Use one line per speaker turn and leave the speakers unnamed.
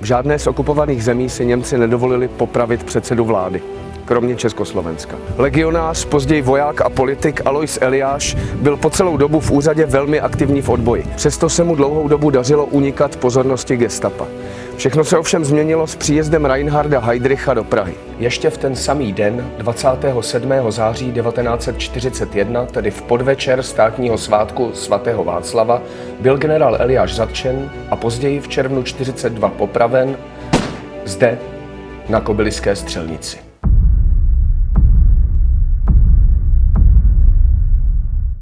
V žádné z okupovaných zemí si Němci nedovolili popravit předsedu vlády kromě Československa. Legionář, později voják a politik Alois Eliáš byl po celou dobu v úřadě velmi aktivní v odboji. Přesto se mu dlouhou dobu dařilo unikat pozornosti gestapa. Všechno se ovšem změnilo s příjezdem Reinharda Heydricha do Prahy. Ještě v ten samý den, 27. září 1941, tedy v podvečer státního svátku svatého Václava, byl generál Eliáš zatčen a později v červnu 42 popraven zde na Kobyliské střelnici.